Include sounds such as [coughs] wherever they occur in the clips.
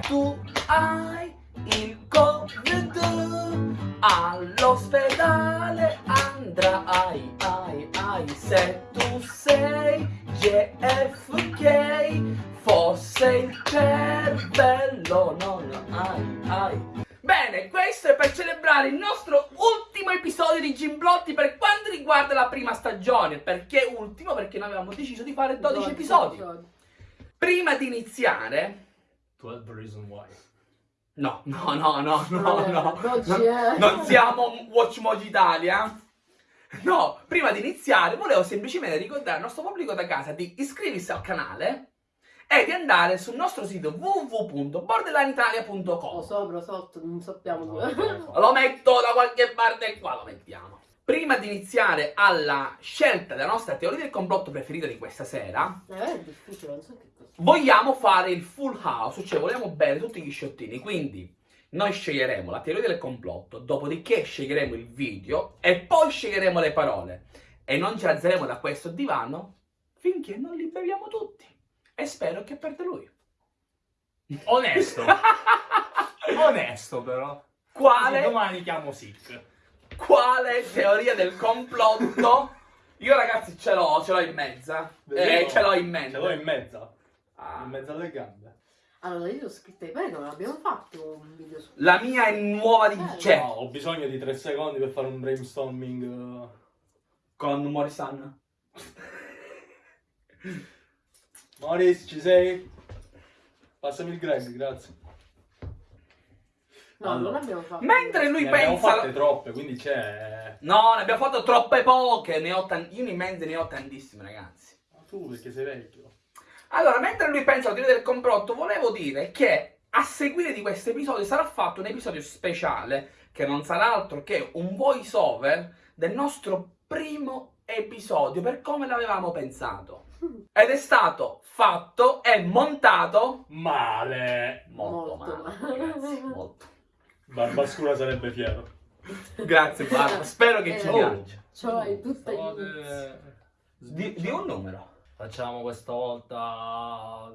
Tu hai il Covid all'ospedale andrai, ai, ai. Se tu sei JFK fosse il cervello, non ai, ai. Bene, questo è per celebrare il nostro ultimo episodio di Gimblotti per quanto riguarda la prima stagione. Perché ultimo? Perché noi avevamo deciso di fare 12 episodi. Prima di iniziare... 12 Reason Why. No, no, no, no, no, no. È... Non siamo Watch Mojo Italia. No, prima di iniziare volevo semplicemente ricordare al nostro pubblico da casa di iscriversi al canale e di andare sul nostro sito www.borderlineitalia.com O sopra, sotto, non sappiamo dove. no. Lo metto da qualche parte qua, lo mettiamo. Prima di iniziare alla scelta della nostra teoria del complotto preferita di questa sera, Eh, è difficile, non so che. Vogliamo fare il full house, cioè vogliamo bere tutti gli sciottini, quindi noi sceglieremo la teoria del complotto, dopodiché sceglieremo il video e poi sceglieremo le parole e non ci alzeremo da questo divano finché non li beviamo tutti. E spero che perde lui. Onesto. [laughs] Onesto però. Quale, domani chiamo Sick. quale teoria del complotto? Io ragazzi ce l'ho, ce l'ho in mezza. Eh, ce l'ho in mente. Ce l'ho in mezzo. In mezzo alle gambe. Allora, io ho scritto bene, non abbiamo fatto un video su... La mia è nuova di... Eh, Cioè, No, ho bisogno di tre secondi per fare un brainstorming. con Morisan. Maurice, ci sei? Passami il Greg, grazie. No, Allora. non abbiamo fatto... Mentre lui Ne abbiamo pensa... fatte troppe, quindi c'è. No, ne abbiamo fatto troppe poche, ne ho tan- io in mezzo ne ho tantissime, ragazzi. Ma tu perché sei vecchio. Allora, mentre lui pensa alla teoria del complotto, volevo dire che a seguire di questo episodio sarà fatto un episodio speciale, che non sarà altro che un voice over del nostro primo episodio, per come l'avevamo pensato. [laughs] Ed è stato fatto e montato Male! molto, Molto male, male. ragazzi, molto. Barbascura sarebbe fiero. [laughs] Grazie, Barbara, spero che ci Eh, piaccia. C'hai tutte gli Fate- inizi. Di, di un numero. Facciamo questa volta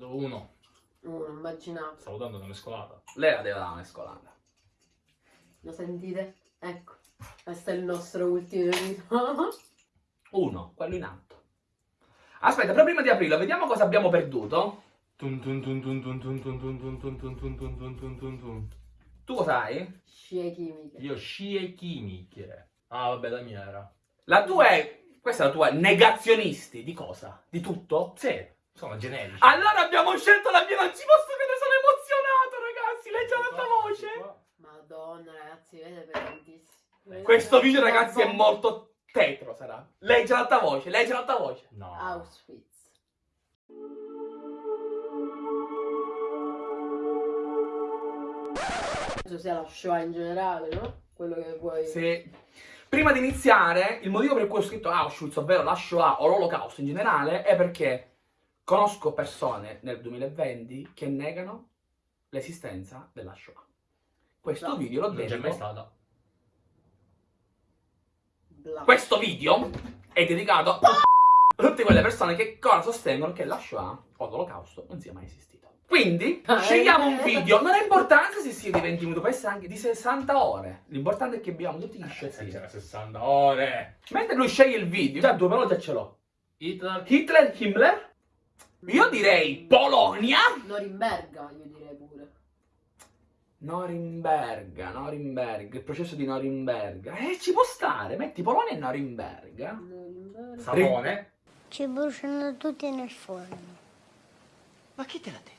uno. Uno, immaginate. Stavo dando una mescolata. Lei la deve dare una mescolata. Lo sentite? Ecco, questo è il nostro ultimo ritorno. Uno, quello in alto. Aspetta, però prima di aprirlo, vediamo cosa abbiamo perduto. Tu cosa hai? Scie chimiche. Io scie chimiche. Ah, vabbè, la mia era. La tua è questa è la tua negazionisti. Di cosa? Di tutto? Sì, sono generici. Allora abbiamo scelto la mia... Non ci posso credere, sono emozionato, ragazzi. Leggi la tua voce. Madonna, ragazzi, vede pesantissimo. Questo video, ragazzi, è molto tetro, sarà. Leggi l'alta voce, leggi l'alta voce. No. Auschwitz. Penso sia la Shoah in generale, no? Quello che vuoi... Sì. Prima di iniziare, il motivo per cui ho scritto Auschwitz, ovvero la Shoah o l'Olocausto in generale, è perché conosco persone nel 2020 che negano l'esistenza della Shoah. Questo No. video lo Non c'è mai stata. Bla. Questo video è dedicato a tutte quelle persone che ancora sostengono che la Shoah o l'Olocausto non sia mai esistito. Quindi Ah, scegliamo eh. un video, non ha importanza se sia di 20 minuti, può essere anche di 60 ore. L'importante è che abbiamo tutti gli Eh, sciottini. c'era 60 ore. Mentre lui sceglie il video, già due parole già ce l'ho. Hitler. Hitler, Himmler? Io direi Polonia. Norimberga, io direi pure. Norimberga, Norimberga, il processo di Norimberga. Eh, ci può stare, metti Polonia e Norimberga. Norimberga. Sapone. Ci bruciano tutti nel forno. Ma chi te l'ha detto?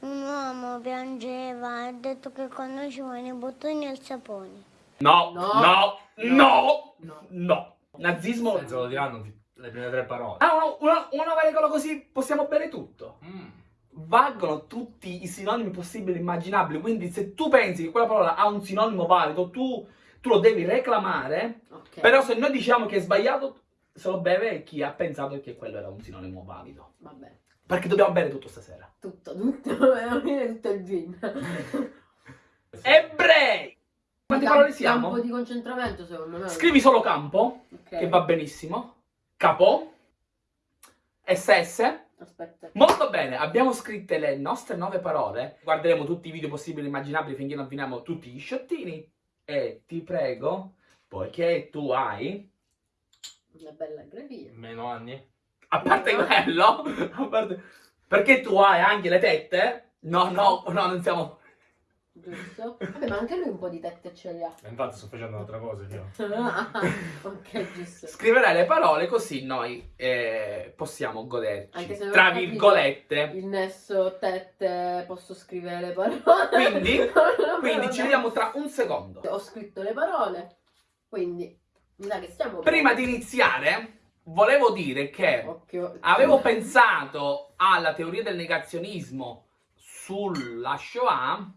Un uomo piangeva e ha detto che quando ci vogliono i bottoni il sapone. No, No. no, no, no, No. Nazismo. Senza lo diranno le prime tre parole. Ah, una, una, una regola così possiamo bere tutto. Mm. Valgono tutti i sinonimi possibili e immaginabili. Quindi, se tu pensi che quella parola ha un sinonimo valido, tu, tu lo devi reclamare. Ok. Però, se noi diciamo che è sbagliato, se lo beve chi ha pensato che quello era un sinonimo valido. Vabbè. Perché dobbiamo bere tutto stasera. Tutto, tutto. Tutto il gin. [laughs] Ebrei! Quante Camp- parole siamo? Campo di concentramento, secondo me. Scrivi solo campo, Ok. che va benissimo. Capo. SS. Aspetta. Molto bene, abbiamo scritte le nostre nove parole. Guarderemo tutti i video possibili e immaginabili finché non finiamo tutti gli sciottini. E ti prego, poiché tu hai, Una bella grafia. Meno anni? A parte quello, a parte, perché tu hai anche le tette? No, no, no, non siamo... Giusto? Vabbè, ma anche lui un po' di tette ce li ha. E infatti sto facendo un'altra cosa io. [laughs] Ah, ok, giusto. Scriverai le parole così noi eh, possiamo goderci, Anche se tra virgolette. Il nesso tette, posso scrivere le parole. Quindi, [laughs] Quindi ci vediamo tra un secondo. Ho scritto le parole, quindi mi sa che stiamo... Prima di iniziare, volevo dire che Occhio. avevo pensato alla teoria del negazionismo sulla Shoah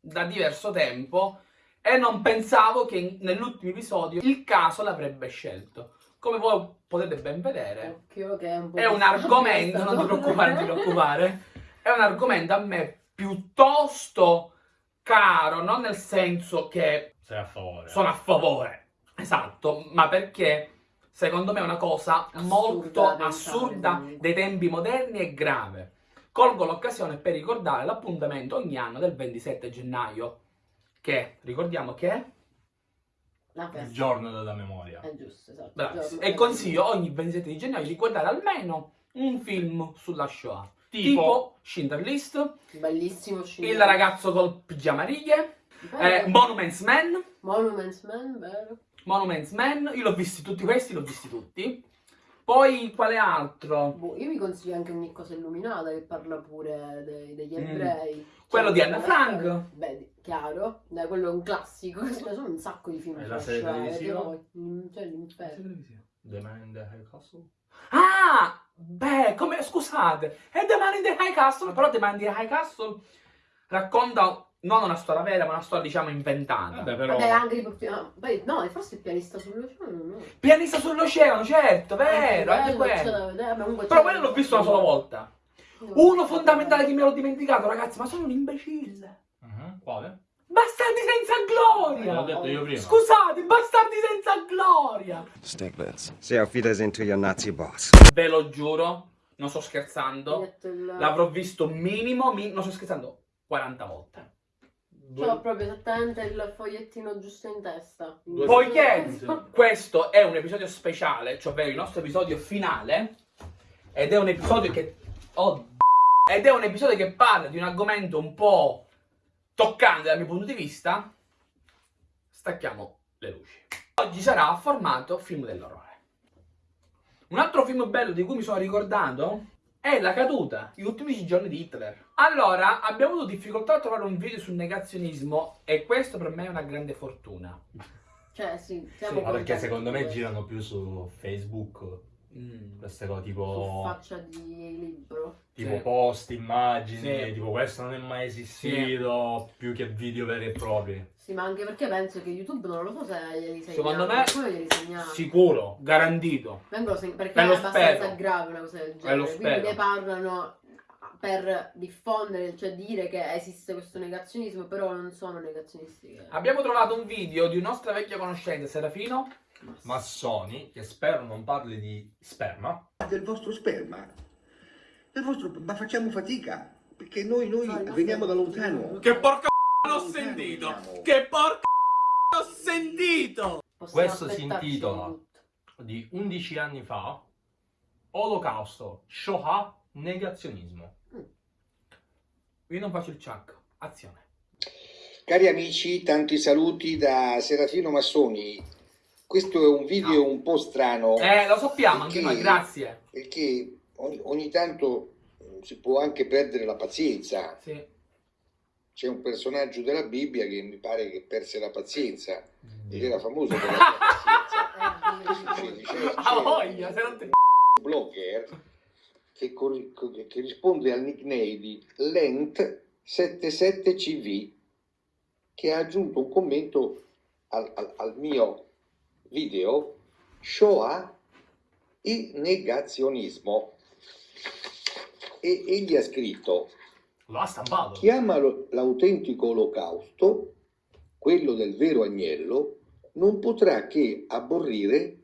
da diverso tempo e non pensavo che nell'ultimo episodio il caso l'avrebbe scelto. Come voi potete ben vedere, è un po' è un argomento, non ti preoccupare, non ti preoccupare, [laughs] è un argomento a me piuttosto caro, non nel senso che Sei a favore. sono a favore, esatto, ma perché secondo me è una cosa Assurda molto assurda dei tempi moderni e grave. Colgo l'occasione per ricordare l'appuntamento ogni anno del 27 gennaio, che ricordiamo che è Il giorno della memoria. È giusto, esatto. E consiglio ogni 27 di gennaio di guardare almeno un film sulla Shoah. Tipo, Tipo? Schindler List, Bellissimo Il ragazzo col pigiama righe, eh, Monuments Man, Monuments Man, vero? Monuments Man, io l'ho visti tutti questi, l'ho visti tutti. Poi quale altro? Boh, io vi consiglio anche ogni cosa illuminata che parla pure dei- degli Mm. ebrei. Quello Cioè, di Anna Frank. storia- Beh, chiaro. Dai, quello è un classico. [laughs] Ne sono un sacco di film sulla la serie Shoah, televisiva? Mm, Cioè, l'inferno. The Man in the High Castle? Ah, beh, come, scusate, è The Man in the High Castle, però The Man in the High Castle racconta non una storia vera, ma una storia, diciamo, inventata. Vabbè, però... Vabbè, anche ah, poi, no, forse il pianista sull'oceano, no. Pianista sull'oceano, certo, vero, anche Quello comunque Però quello l'ho visto una sola volta. Uno fondamentale che mi ero dimenticato, ragazzi, ma sono un imbecille. Mhm, Quale? Bastardi senza gloria! L'ho detto io prima. Scusate, bastardi senza gloria! Stiglitz. Say auf Wiedersehen to your Nazi boss. Ve lo giuro, non sto scherzando. L'avrò visto minimo, mi- non sto scherzando, 40 volte. C'ho proprio esattamente il fogliettino giusto in testa. Due- Poiché questo è un episodio speciale, cioè ovvero il nostro episodio finale, ed è un episodio che... Oh, ed è un episodio che parla di un argomento un po' toccante dal mio punto di vista, stacchiamo le luci. Oggi sarà formato film dell'orrore. Un altro film bello di cui mi sono ricordato è La caduta, gli ultimi giorni di Hitler. Allora, abbiamo avuto difficoltà a trovare un video sul negazionismo e questo per me è una grande fortuna. Cioè, sì, Sì, siamo Ma perché secondo me girano più su Facebook Mm. queste cose Su tipo, faccia di libro. tipo Sì. post, immagini, Sì. tipo questo non è mai esistito, più che video veri e propri. Sì, ma anche perché penso che YouTube non lo so se glieli segnala. Secondo me-. Sicuro, garantito. Perché Ve lo è abbastanza spero. grave una cosa del genere. Quindi ne parlano per diffondere, cioè dire che esiste questo negazionismo, però non sono negazionisti. che- Abbiamo trovato un video di un nostro vecchio conoscente, Serafino. Massoni, che spero non parli di sperma, del vostro sperma. Del vostro, ma facciamo fatica, perché noi, noi No, il veniamo da lontano. Che porca l'ho sentito! veniamo. Che porca l'ho sentito! Possiamo Questo si intitola di tutto. di 11 anni fa, Olocausto, Shoah, negazionismo. Io non faccio il chuck. Azione. Cari amici, tanti saluti da Serafino Massoni. Questo è un video un po' strano, Eh, lo sappiamo anche Perché- noi, grazie. perché ogni, ogni tanto eh, si può anche perdere la pazienza. Sì. C'è un personaggio della Bibbia che mi pare che perse la pazienza ed era famoso per la [laughs] pazienza. Eh, Ah, c'è voglia, se non ti... un blogger che- che risponde al nickname di Lent77CV che ha aggiunto un commento al, al- al mio video Shoah e negazionismo e egli ha scritto Lo ha stampato. chiama l'autentico olocausto, quello del vero agnello, non potrà che aborrire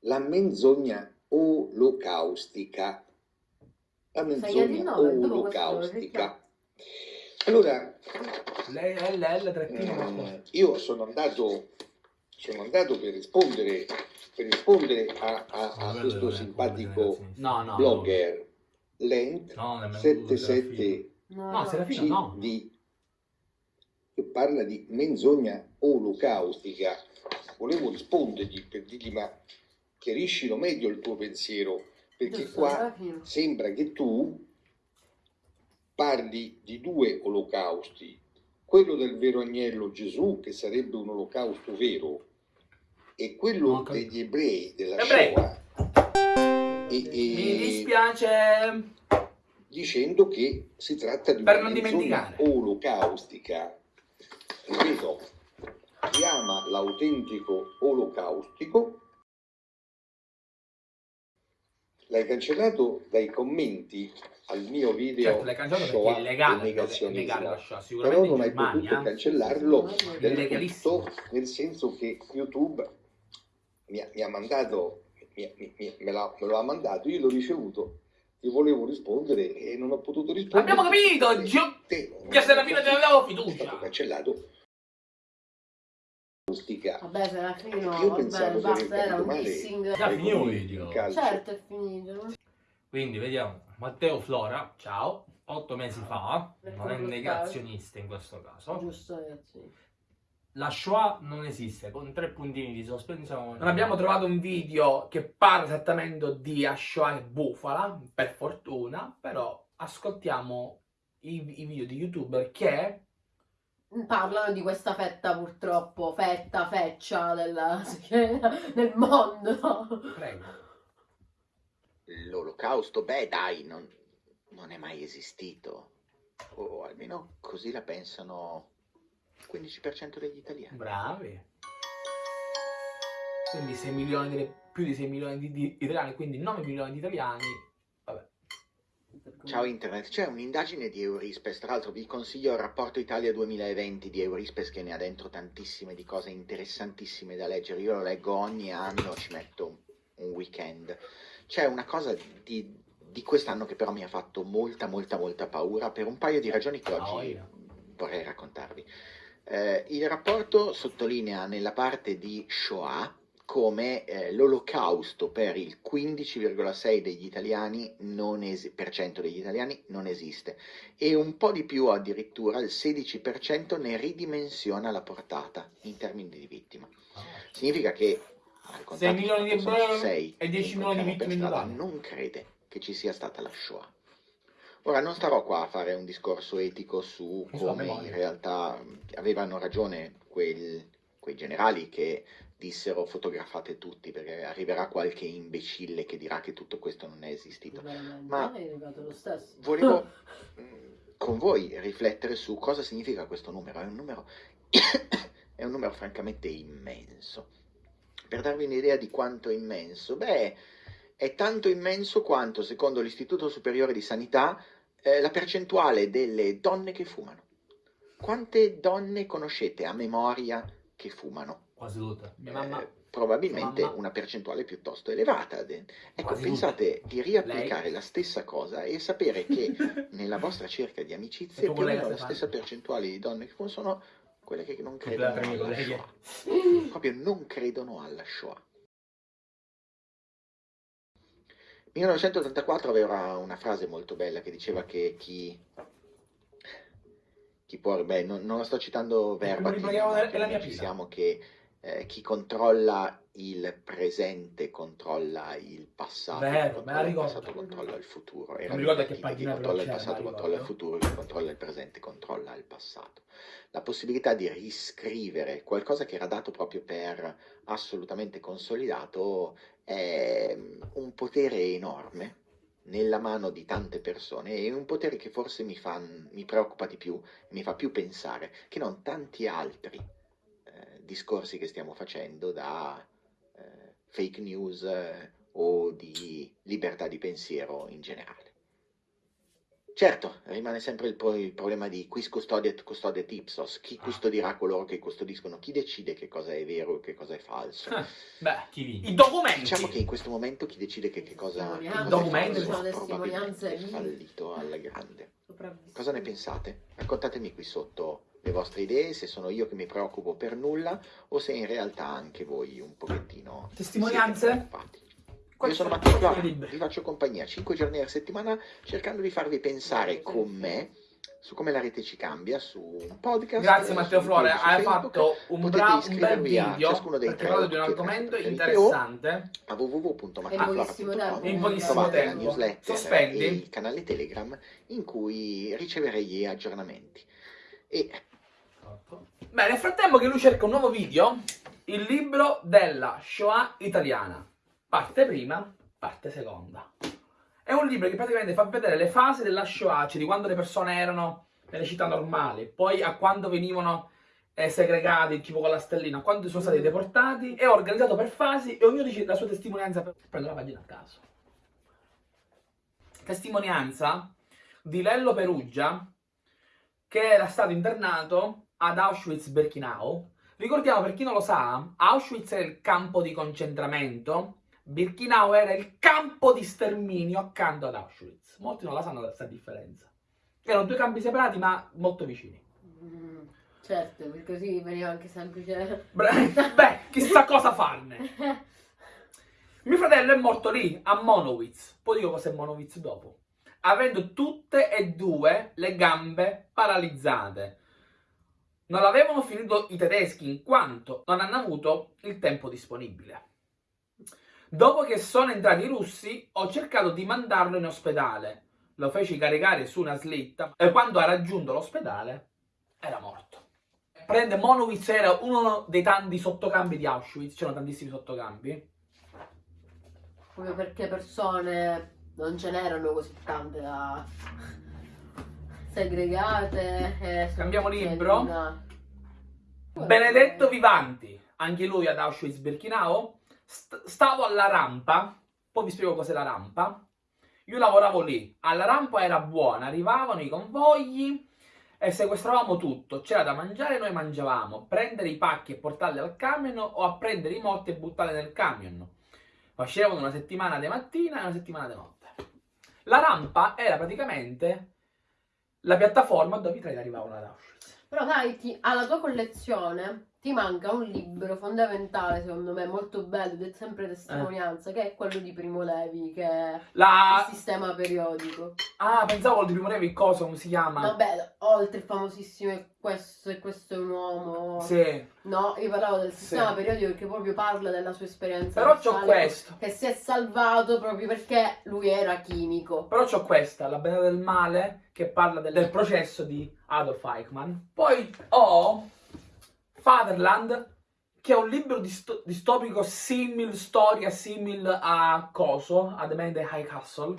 la menzogna olocaustica. la menzogna olocaustica. Allora, Lei LL trattino Mm, qualcosa. io sono andato, sono andato per rispondere, per rispondere a, a- a questo simpatico No, no. blogger Lent No, nemmeno 77 No, No, no. Serafino no. CD che parla di menzogna olocaustica. Volevo rispondergli per dirgli ma chiariscilo meglio il tuo pensiero, perché Giusto, qua Serafino. sembra che tu parli di due olocausti, quello del vero agnello Gesù, che sarebbe un olocausto vero, e quello capito. degli ebrei della Ebrei. Shoah. E, Mi dispiace. dicendo che si tratta di Per una dimenticare. olocaustica. Ripeto, chiama l'autentico olocaustico. L'hai cancellato dai commenti al mio video Certo, l'hai cancellato perché Shoah illegale. negazionismo. illegale la Shoah. Però Sicuramente non hai potuto Germania. cancellarlo del tutto, nel senso che YouTube mi ha, mi ha mandato, mi- mi- mi- me, l'ha- me lo ha mandato, io l'ho ricevuto, gli volevo rispondere e non ho potuto rispondere. Abbiamo capito, Gio- te- Che Serafino te ne avevo è fiducia. stato cancellato. Acustica. Vabbè, Serafino, Io vabbè, pensavo di aver basta, era un male. Già ai finito il video. Certo, è finito. Quindi vediamo, Matteo Flora, Ciao. otto mesi fa, non è Ecco, negazionista in questo caso, Giusto, ragazzi. La Shoah non esiste, con tre puntini di sospensione. Non abbiamo trovato un video che parla esattamente di Ashoa e Bufala, per fortuna, però ascoltiamo i, i video di youtuber che Parlano di questa fetta purtroppo, fetta, feccia della, [laughs] del mondo. Prego. L'olocausto, beh dai, non, non è mai esistito. O almeno così la pensano 15% degli italiani. Bravi. Quindi 6 milioni di- più di 6 milioni di, di italiani, quindi 9 milioni di italiani. Vabbè. Ciao Internet, c'è un'indagine di Eurispes, tra l'altro vi consiglio il rapporto Italia 2020 di Eurispes che ne ha dentro tantissime di cose interessantissime da leggere, io lo leggo ogni anno, ci metto un weekend. C'è una cosa di, di quest'anno che però mi ha fatto molta molta molta paura per un paio di ragioni che Ah, oggi vorrei raccontarvi. Eh, il rapporto sottolinea nella parte di Shoah come eh, l'olocausto per il 15,6 degli italiani non esiste e un po' di più addirittura il 16% ne ridimensiona la portata in termini di vittima. Significa che al contatto milioni di ebrei sei e che 10 milioni di vittime in strada, Italia. non crede che ci sia stata la Shoah. Ora non starò qua a fare un discorso etico su come in realtà mh, avevano ragione quel- quei generali che dissero fotografate tutti perché arriverà qualche imbecille che dirà che tutto questo non è esistito. Ma- stesso. Volevo [laughs] mh, con voi riflettere su cosa significa questo numero. È un numero, [coughs] è un numero francamente immenso. Per darvi un'idea di quanto è immenso, beh, è tanto immenso quanto, secondo l'Istituto Superiore di Sanità, eh, la percentuale delle donne che fumano. Quante donne conoscete a memoria che fumano? Quasi tutte. Mia mamma. Eh, probabilmente Mamma. una percentuale piuttosto elevata. Ecco, Quasi pensate di riapplicare la stessa cosa e sapere che [laughs] nella vostra cerca di amicizie più o meno la stessa percentuale di donne che fumano sono quelle che non credono alla. Shoah. Proprio non credono alla Shoah. 1984 aveva una frase molto bella che diceva che chi, chi può, beh, non, non la sto citando verba, è la mia ci pila. siamo che eh, chi controlla il presente controlla il passato, Vero, chi me la controlla il passato controlla il futuro. Era mi ricordo che chi controlla il passato controlla il futuro, chi controlla il presente controlla il passato. La possibilità di riscrivere qualcosa che era dato proprio per assolutamente consolidato è un potere enorme nella mano di tante persone e un potere che forse mi, fa, mi preoccupa di più, mi fa più pensare che non tanti altri eh, discorsi che stiamo facendo da eh, fake news eh, o di libertà di pensiero in generale. Certo, rimane sempre il, po- il problema di quis custodiet custodiet ipsos, chi custodirà coloro che custodiscono, chi decide che cosa è vero e che cosa è falso. Eh, Beh, Chi vince? i documenti. Diciamo che in questo momento chi decide che, che cosa, che cosa è Documenti, falso sono è testimonianze probabilmente vive. fallito alla grande. Cosa ne pensate? Raccontatemi qui sotto le vostre idee, se sono io che mi preoccupo per nulla o se in realtà anche voi un pochettino Testimonianze? Io sono Matteo libri. vi faccio compagnia 5 giorni alla settimana cercando di farvi pensare con me su come la rete ci cambia su un podcast. Grazie Matteo Flore, hai Facebook. fatto un, bra- un bel video ciascuno dei tre di un argomento interessante. a In pochissimo www.matteflora.com tempo. In pochissimo la tempo. newsletter Sospendi? e il canale Telegram in cui riceverei gli aggiornamenti. E Beh, nel frattempo che lui cerca un nuovo video, il libro della Shoah italiana. Parte prima, parte seconda. È un libro che praticamente fa vedere le fasi della Shoah, cioè di quando le persone erano nelle città normali, poi a quando venivano eh, segregati, tipo con la stellina, a quando sono stati deportati, è organizzato per fasi e ognuno dice la sua testimonianza. per- Prendo la pagina a caso. Testimonianza di Lello Perugia, che era stato internato ad Auschwitz-Birkenau. Ricordiamo, per chi non lo sa, Auschwitz era il campo di concentramento, Birkenau era il campo di sterminio accanto ad Auschwitz. Molti non la sanno questa differenza. Erano due campi separati ma molto vicini. Mm, certo, perché così veniva anche semplice. Beh, [laughs] beh, chissà cosa farne. Mio fratello è morto lì, a Monowitz. Poi dico cos'è Monowitz dopo. Avendo tutte e due le gambe paralizzate. Non avevano finito i tedeschi in quanto non hanno avuto il tempo disponibile. Dopo che sono entrati i russi, ho cercato di mandarlo in ospedale. Lo feci caricare su una slitta e quando ha raggiunto l'ospedale era morto. Prende Monowitz era uno dei tanti sottocampi di Auschwitz, c'erano tantissimi sottocampi. Proprio perché persone non ce n'erano così tante da segregate. Cambiamo libro. una- Benedetto Vivanti, anche lui ad Auschwitz-Birkenau. St- stavo alla rampa, poi vi spiego cos'è la rampa. Io lavoravo lì, alla rampa era buona, arrivavano i convogli e sequestravamo tutto. C'era da mangiare, noi mangiavamo. Prendere i pacchi e portarli al camion o a prendere i morti e buttarli nel camion. Facevano una settimana di mattina e una settimana di notte. La rampa era praticamente la piattaforma dove i treni arrivavano ad Auschwitz. Però sai, ti- alla tua collezione ti manca un libro fondamentale, secondo me, molto bello ed è sempre testimonianza, che è quello di Primo Levi, che è La... il sistema periodico. Ah, pensavo di Primo Levi, cosa, come si chiama? Vabbè, oltre il famosissimo questo, e questo è un uomo. Sì, No, io parlavo del sistema Sì. periodico che proprio parla della sua esperienza. però c'ho questo. Che si è salvato proprio perché lui era chimico. Però c'ho questa, La Bella del Male, che parla del, del processo di Adolf Eichmann. Poi ho Fatherland, che è un libro disto- distopico simil, storia simil a Coso, a The Man in the High Castle.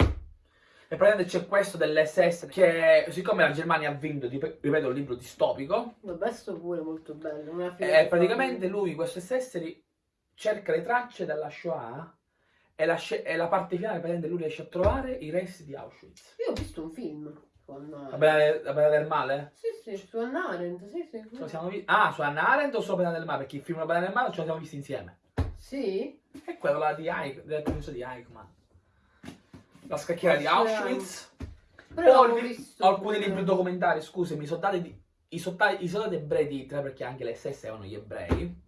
E praticamente c'è questo dell'SS che, siccome la Germania ha vinto, rip- ripeto, un libro distopico, Vabbè, sto pure molto bello. una E Eh, praticamente lui, questo SS, cerca le tracce della Shoah e la, e la parte finale praticamente lui riesce a trovare i resti di Auschwitz. Io ho visto un film Hannah La bella, la Bella del male? Sì, sì, su Arendt, sì, sì. Vi- ah, su Hannah Arendt o su La Bella del Male? Perché il film La Bella del Male ce lo siamo visti insieme. Sì? E quello là di Eich- del processo di Eichmann. La scacchiera di Auschwitz. Però li- visto alcuni libri documentari, scusami, i soldati, di- i, soldati, i soldati ebrei di Hitler, perché anche le SS erano gli ebrei.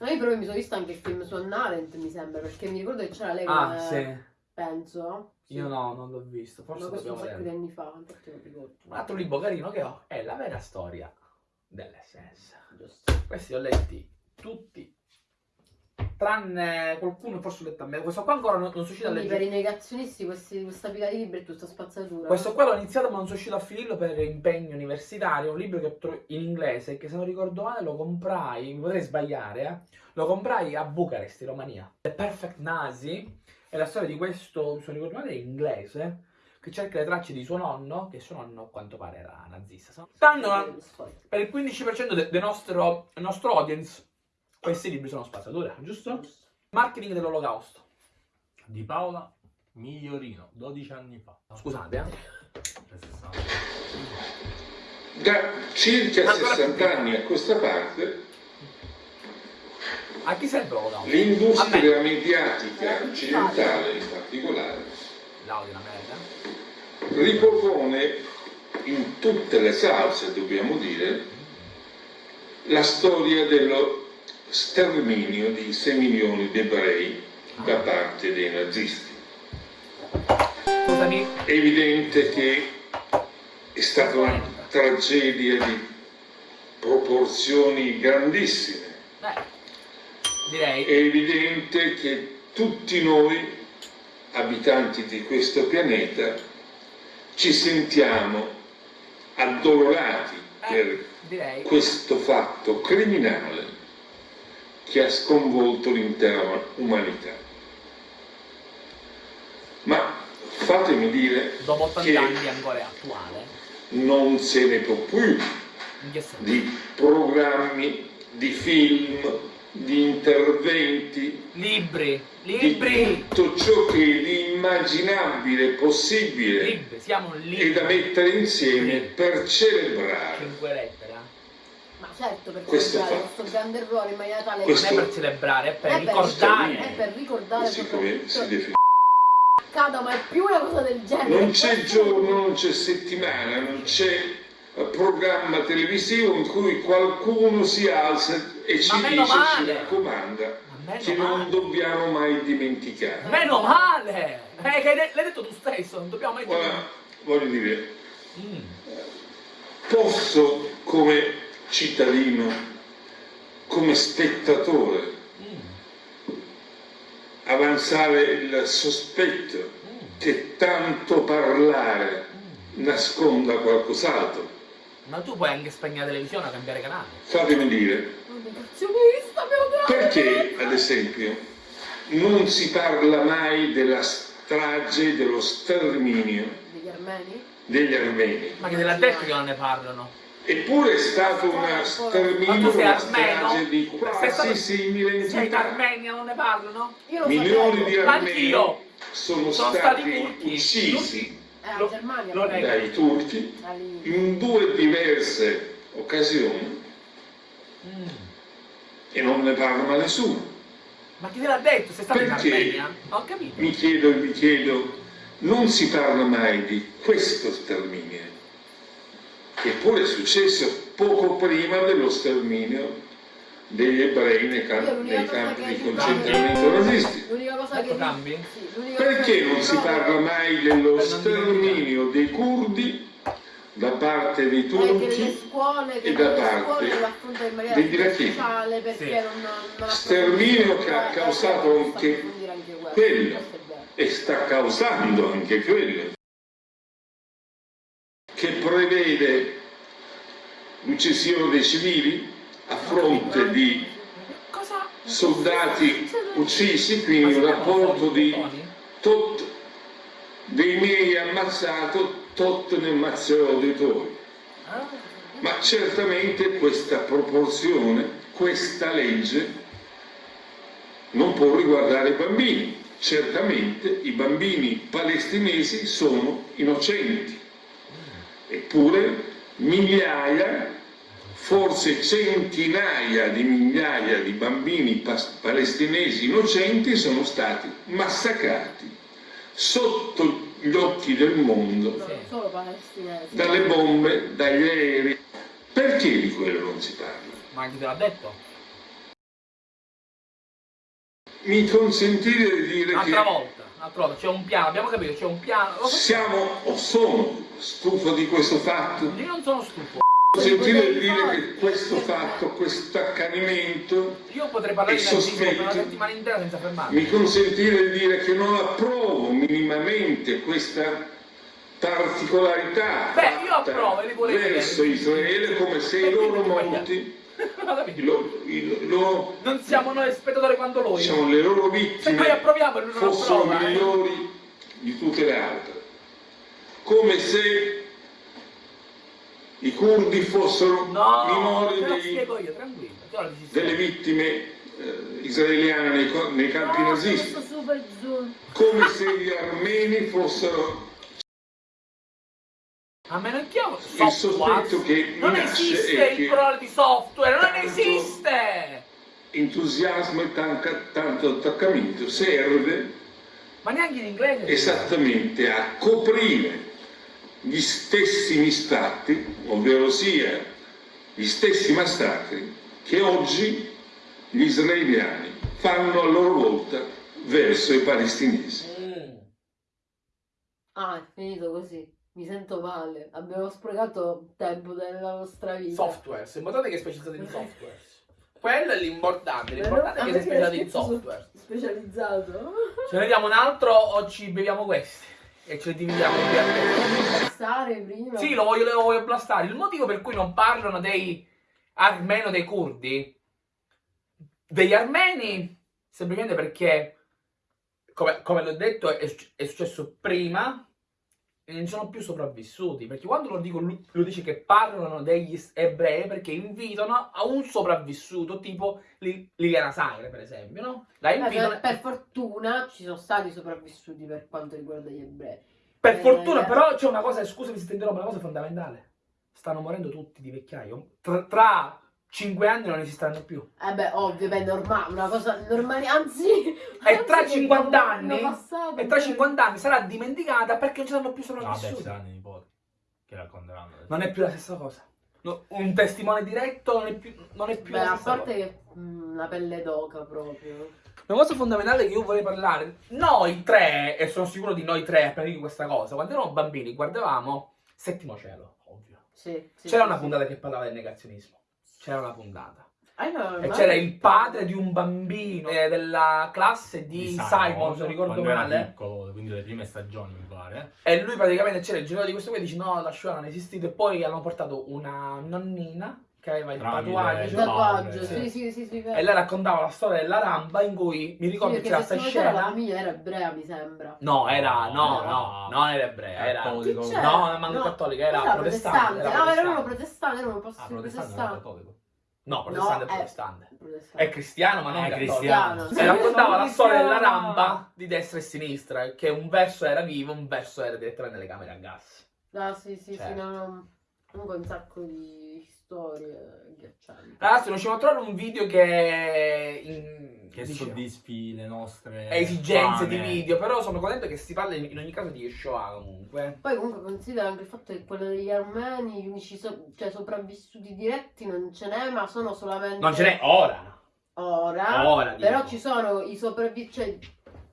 No, io però mi sono visto anche il film su Arendt, mi sembra, perché mi ricordo che c'era lei Ah, come- sì. Penso. Sì. Io no, non l'ho visto. Forse Ma questo un sacco di anni fa, infatti non ricordo. Un altro libro carino che ho è La vera storia dell'SS. Giusto. Questi li ho letti tutti, tranne qualcuno forse l'ho letto a me. Questo qua ancora non, non sono riuscito a Quindi per leggere. i negazionisti questi, questa pila di libri è tutta spazzatura. Questo qua l'ho iniziato ma non sono riuscito a finirlo per impegno universitario. Un libro che ho trovato in inglese che se non ricordo male lo comprai, mi potrei sbagliare, eh. Lo comprai a Bucarest, in Romania. The Perfect Nazi è la storia di questo, se non ricordo male, inglese, che cerca le tracce di suo nonno, che suo nonno a quanto pare era nazista. Stanno per il 15% de- del nostro, del nostro audience, questi libri sono spazzatura, giusto? Marketing dell'olocausto. Di Paola Migliorino, 12 anni fa. Scusate, eh. Da circa Ancora 60 più. anni a questa parte A chi serve l'olocausto? l'industria mediatica occidentale in particolare ripropone in tutte le salse, dobbiamo dire, la storia dello sterminio di 6 milioni di ebrei da parte dei nazisti. È evidente che è stata una tragedia di proporzioni grandissime. Direi. È evidente che tutti noi, abitanti di questo pianeta, ci sentiamo addolorati per Eh, direi. questo fatto criminale che ha sconvolto l'intera umanità. Ma fatemi dire Dopo 80 che anni ancora è attuale. non se ne può più di programmi, di film, di interventi, Libri. di Libri. tutto ciò che è di immaginabile possibile Libri. Siamo un e da mettere insieme per celebrare Cinque lettere. eh. Ma certo, per Questo celebrare questo grande errore in maniera tale Questo- Non è per celebrare, è per È per- ricordare. è per ricordare così come si soprattutto definisce. accada mai più una cosa del genere. Non c'è giorno, non c'è settimana, non c'è programma televisivo in cui qualcuno si alza e ci dice, ci male. raccomanda, Ma meno che non male. dobbiamo mai dimenticare. Meno male! Eh, l'hai detto tu stesso, non dobbiamo mai dire. Ora, voglio dire, Mm. posso come cittadino, come spettatore, Mm. avanzare il sospetto Mm. che tanto parlare Mm. nasconda qualcos'altro. Ma tu puoi anche spegnere la televisione o cambiare canale. Fatemi dire, Un negazionista, mio Dio! Perché ad esempio non si parla mai della strage, dello sterminio Degli armeni? degli armeni? Ma che te l'ha detto che non ne parlano? Eppure è stato una Ma sterminio, sei una strage di Sei quasi stato- 6.000 Sei in entità. Armenia, non ne parlano? Io lo Milioni di sapevo. armeni Anch'io. sono, Sono stati, stati uccisi Eh, Lo- Germania. lo nego. dai turchi in due diverse occasioni Mm. E non ne parla mai nessuno. Ma chi te l'ha detto? Sei stato in Perché? Armenia? Non ho capito. Mi chiedo e mi chiedo, non si parla mai di questo sterminio, che pure è successo poco prima dello sterminio degli ebrei nei, l'unica nei campi di concentramento nazisti. L'unica cosa Ecco che... cambi? Sì, l'unica cosa Perché non si parla mai dello sterminio dei curdi da parte dei turchi scuole, che e da parte scuole non, non Sterminio che ha causato anche quello. e sta causando anche quello, che prevede l'uccisione dei civili a fronte di soldati uccisi, quindi un rapporto di tot dei miei ammazzato, tot ne ammazzerò tuoi. Ah, Ma certamente questa proporzione, questa legge non può riguardare i bambini. Certamente i bambini palestinesi sono innocenti. Eppure migliaia, forse centinaia di migliaia di bambini palestinesi innocenti sono stati massacrati sotto gli occhi del mondo palestinesi. dalle bombe, dagli aerei. Perché di quello non si parla? Ma chi te l'ha detto? Mi consentite di dire Un'altra che volta, un'altra volta, c'è un piano, abbiamo capito, c'è un piano. Siamo o sono stufo di questo fatto. Io non sono stufo. Consentite di dire che questo fatto, questo accanimento, una sospetto. mi consentite di dire che non approvo minimamente questa particolarità Beh, io approvo, verso. Israele come se i loro morti, [laughs] loro- i loro- Non siamo noi spettatori quanto lui. diciamo, le loro vittime fossero approva. eh. migliori di tutte le altre. Come se i curdi fossero No, minori dei- spiego io, delle vittime eh, israeliane nei, nei campi No, nazisti, questo super zoom. come se gli armeni fossero A meno che io Il sospetto che Non esiste il plurale di software, non tanto- esiste! entusiasmo e tanca- tanto attaccamento serve Ma neanche in inglese. esattamente a coprire gli stessi mistratti, ovvero sia gli stessi massacri che oggi gli israeliani fanno a loro volta verso i palestinesi. Mm. Ah, è finito così. Mi sento male. Abbiamo sprecato tempo della nostra vita. Software, notate che è specializzato in software. [laughs] Quello è l'importante, l'importante è che me sei specializzato in [laughs] software. Specializzato. Ce ne diamo un altro o ci beviamo questi? E ce li dividiamo in due a te. Stare prima. Sì, lo voglio, lo voglio blastare. Il motivo per cui non parlano dei armeno dei curdi, degli armeni, semplicemente perché, come, come l'ho detto, è, è successo prima e non sono più sopravvissuti. Perché quando lo dico, lui dice che parlano degli ebrei perché invitano a un sopravvissuto, tipo Li- Liliana Sagre, per esempio, no? La invitano. per, per fortuna ci sono stati sopravvissuti per quanto riguarda gli ebrei. Per Eh, fortuna, eh. però c'è una cosa, scusami se ti interrompo, una cosa fondamentale. Stanno morendo tutti di vecchiaio. Tra, tra 5 anni non esisteranno più. Eh beh, ovvio, beh, normale, una cosa normale, anzi... [laughs] E tra anzi, 50 che anni, passato, e tra beh. 50 anni sarà dimenticata perché non ci saranno più No, vabbè, sopravvissuti. ci saranno i nipoti che racconteranno. non è più la stessa cosa. No, un testimone diretto non è più, non è più Beh, la a stessa parte cosa. che mm, la pelle d'oca proprio. Una cosa fondamentale che io vorrei parlare, noi tre, e sono sicuro di noi tre appena dico questa cosa, quando eravamo bambini guardavamo Settimo Cielo, ovvio. Sì, sì, C'era sì, una sì. puntata che parlava del negazionismo. C'era una puntata. Ah, no, E c'era il padre di un bambino eh, della classe di, Simon, se non ricordo male. piccolo, quindi le prime stagioni mi pare. E lui praticamente c'era il genere di questo qui e dice no, la Shoah non è esistito. E poi hanno portato una nonnina che aveva il tatuaggio. il tatuaggio, sì, sì, sì, sì. E lei raccontava la storia della rampa in cui mi ricordo Sì, che c'era questa se c'era la scena. famiglia era ebrea, mi sembra. No, era, no, No, no, non era ebrea, era... Cattolico. No, non manco No, cattolica, era Era protestante. protestante. era Ah, erano protestante. protestanti, erano posti Ah, protestante. No, protestante No, è protestante. Protestante. È cristiano, ma non È cristiano. Sì. E raccontava la storia della Cristiano. rampa di destra e sinistra, che un verso era vivo, un verso era direttamente nelle camere a gas. Ah, sì, sì, sì, Certo. no, no. Comunque un sacco di storie ghiaccianti. Ragazzi, riusciamo a trovare un video che... in- Che dice- soddisfi le nostre esigenze di fame. video, però sono contento che si parli in ogni caso di Shoah comunque. Poi comunque considera anche il fatto che quello degli armeni, gli unici so- cioè sopravvissuti diretti non ce n'è, ma sono solamente Non ce n'è ora. ora. Ora, Però ci sono i sopravvissuti, cioè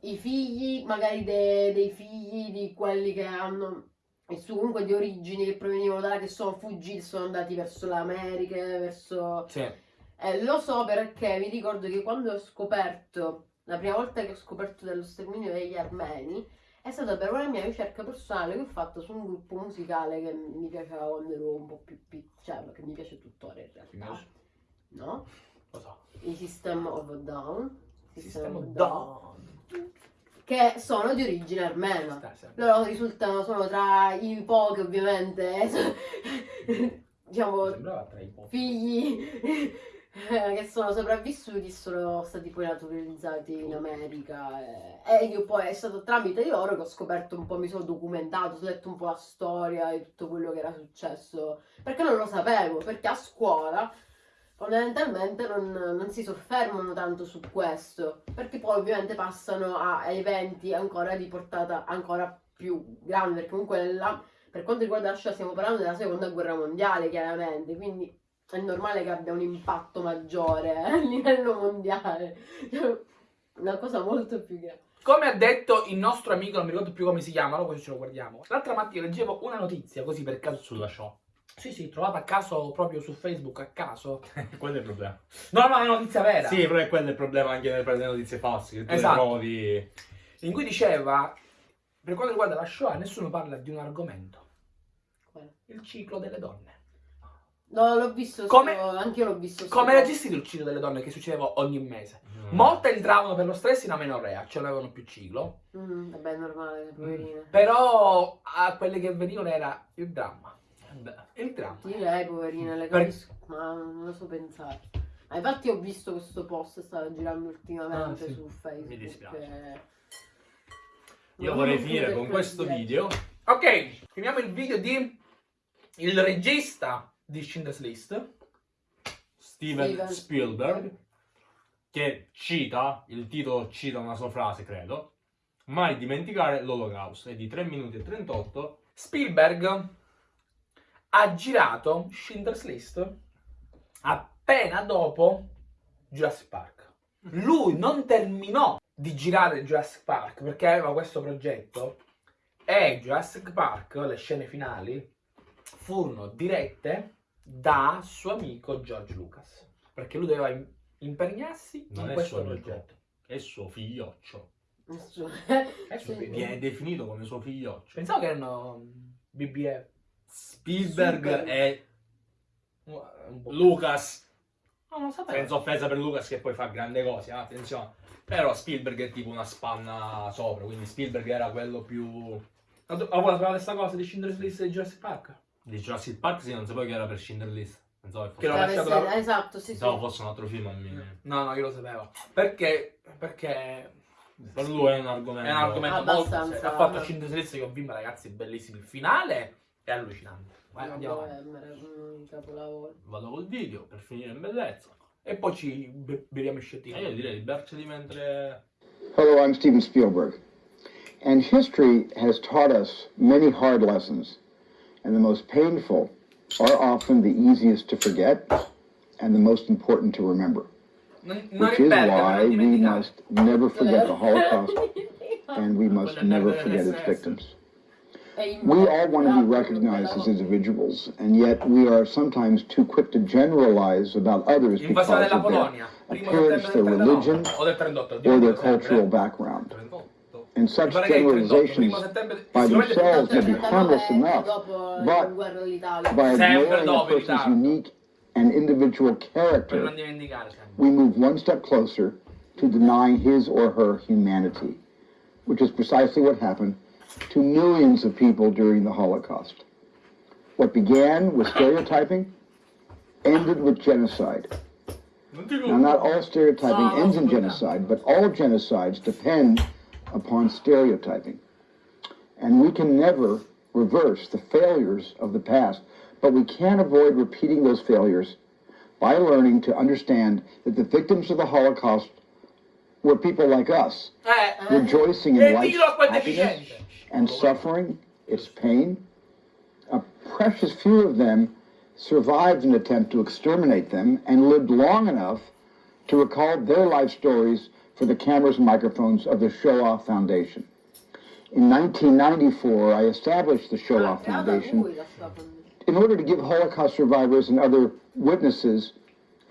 i figli, magari de- dei figli di quelli che hanno e su comunque di origini che provenivano da là, che sono fuggiti, sono andati verso l'America, verso... Sì. Eh, lo so perché mi ricordo che quando ho scoperto, la prima volta che ho scoperto dello sterminio degli armeni, è stata per una mia ricerca personale che ho fatto su un gruppo musicale che mi piaceva quando ero un po' più piccola, cioè che mi piace tuttora in realtà. No? Lo so. I System of Down. Sistema of a down. Che sono di origine armena. Loro risultano, sono tra i pochi ovviamente, [laughs] diciamo, tra i pochi. figli eh, che sono sopravvissuti e sono stati poi naturalizzati in America. Eh, e io poi è stato tramite loro che ho scoperto un po', mi sono documentato, ho letto un po' la storia di tutto quello che era successo. Perché non lo sapevo, perché a scuola fondamentalmente non, non si soffermano tanto su questo perché poi ovviamente passano a, eventi ancora di portata ancora più grande perché comunque nella- per quanto riguarda la Shoah stiamo parlando della seconda guerra mondiale chiaramente quindi è normale che abbia un impatto maggiore [laughs] a livello mondiale. [laughs] Una cosa molto più grande. Come ha detto il nostro amico, non mi ricordo più come si chiama, allora così ce lo guardiamo. L'altra mattina leggevo una notizia, così per caso. Sulla show. Sì, sì, trovata a caso proprio su Facebook, a caso. [laughs] quello è il problema. No, no, è una notizia vera. Sì, però è quello il problema anche nelle prendere notizie false. Che tu Esatto. le trovi. In cui diceva, per quanto riguarda la Shoah, nessuno parla di un argomento. Il ciclo delle donne. No, l'ho visto, Come- solo- anche io l'ho visto. Come era gestito il ciclo delle donne che succedeva ogni mese? Mm. Molte entravano per lo stress in amenorrea, cioè non avevano più ciclo. Mm, vabbè, è normale, poverine. Però a quelle che venivano era il dramma. Beh, Il dramma. Direi, poverine, le Per- capisco, ma non lo so pensare. Ma infatti ho visto questo post, stava girando ultimamente Ah, sì. su Facebook. Mi dispiace. eh. Io Non vorrei finire che con questo presidente. video. Ok, finiamo il video di il regista di Schindler's List, Steven, Steven. Spielberg, che cita, il titolo cita una sua frase, credo, mai dimenticare l'Olocausto, è di 3 minuti e 38, Spielberg ha girato Schindler's List appena dopo Jurassic Park. Lui non terminò di girare Jurassic Park perché aveva questo progetto e Jurassic Park, le scene finali, furono dirette da suo amico George Lucas perché lui doveva im- impegnarsi Non in è questo suo amico. progetto. è suo figlioccio. È suo [laughs] figlio. Viene definito come suo figlioccio. Pensavo che erano BBF. Spielberg Spielberg. e. Lucas, No, non lo sapevo. senza offesa per Lucas che poi fa grandi cose, eh, attenzione. Però Spielberg è tipo una spanna sopra, quindi Spielberg era quello più... Ma tu- Ah, vuoi sapere questa cosa di Schindler's List e Jurassic Park? Di Jurassic Park sì, non sapevo che era per Schindler List. Pensavo che Che fosse, Deve lasciato essere- Esatto, sì, sì. pensavo fosse un altro film a me. No, no, io lo sapevo. Perché? Perché Per lui è un argomento... è un argomento molto serio. Ha fatto Schindler's List che ho visto, ragazzi, bellissimo. Il finale è allucinante. Vai, andiamo avanti. capolavoro. Vado col video per finire in bellezza. E poi ci be- beviamo i E sciottini. io direi di berceli mentre... Hello, I'm Steven Spielberg. And history has taught us many hard lessons, and the most painful are often the easiest to forget and the most important to remember. Non, non Which is why non we must never forget the [laughs] Holocaust and we must never forget its victims. We all want to be recognized as individuals, and yet we are sometimes too quick to generalize about others because of their appearance, their religion, O del 38. or their cultural background. And such Mi pare che è il 38, generalizations by themselves 38 may be harmless enough, but la guerra all'Italia. by ignoring a person's unique and individual character, non dimenticare sempre. we move one step closer to denying his or her humanity, which is precisely what happened to millions of people during the Holocaust. What began with stereotyping ended with genocide. Now, not all stereotyping ends in genocide, but all genocides depend upon stereotyping. And we can never reverse the failures of the past, but we can avoid repeating those failures by learning to understand that the victims of the Holocaust were people like us, rejoicing in life's happiness. And suffering, its pain. A precious few of them survived an attempt to exterminate them and lived long enough to recall their life stories for the cameras and microphones of the Shoah Foundation. In 1994, I established the Foundation lui la sua famiglia. in order to give Holocaust survivors and other witnesses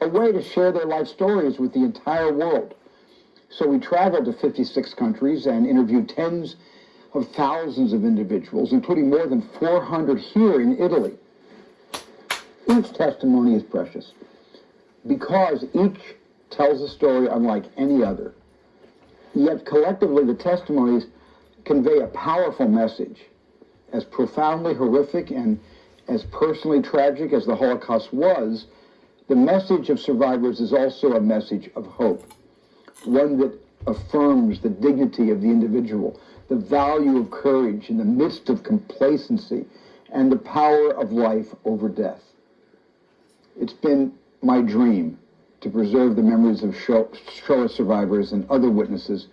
a way to share their life stories with the entire world. So we traveled to 56 countries and interviewed tens of thousands of individuals, including more than 400 here in Italy. Each testimony is precious because each tells a story unlike any other. Yet collectively, the testimonies convey a powerful message as profoundly horrific and as personally tragic as the Holocaust was, the message of survivors is also a message of hope, one that affirms the dignity of the individual, the value of courage in the midst of complacency, and the power of life over death. It's been my dream to preserve the memories of Sho- Shoah survivors and other witnesses.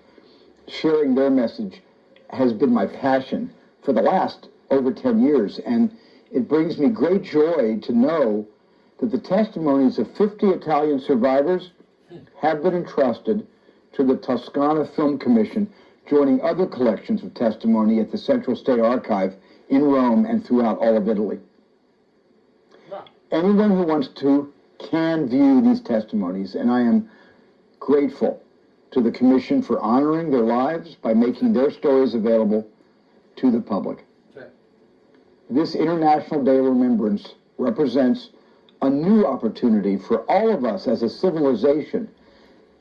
Sharing their message has been my passion for the last over 10 years, and it brings me great joy to know that the testimonies of 50 Italian survivors have been entrusted to the Toscana Film Commission, joining other collections of testimony at the Central State Archive in Rome and throughout all of Italy. Anyone who wants to can view these testimonies, and I am grateful to the Commission for honoring their lives by making their stories available to the public. This International Day of Remembrance represents a new opportunity for all of us as a civilization.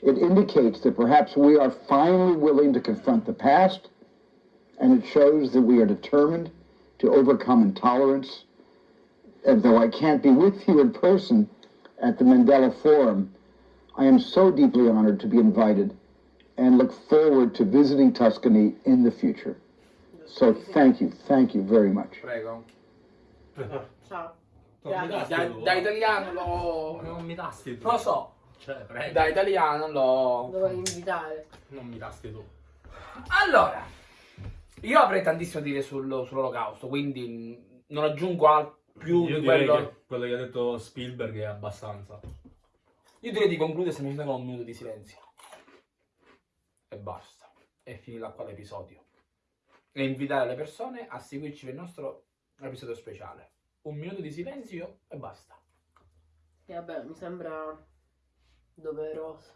It indicates that perhaps we are finally willing to confront the past, and it shows that we are determined to overcome intolerance. And though I can't be with you in person at the Mandela Forum, I am so deeply honored to be invited and look forward to visiting Tuscany in the future. So thank you, thank you very much. Prego. [laughs] Ciao. Non mi Grazie. tasti Da, tu. da italiano lo... Non mi tasti tu. Lo so, Cioè, prego. da italiano lo... Dovevo invitare. Non mi tasti tu. Allora, io avrei tantissimo da dire sul- sull'olocausto, quindi non aggiungo al- più Io di direi quello... che quello che ha detto Spielberg è abbastanza. Io direi di concludere semplicemente con un minuto di silenzio. E basta. E finirà qua l'episodio. E invitare le persone a seguirci per il nostro episodio speciale. Un minuto di silenzio e basta. E vabbè, mi sembra doveroso.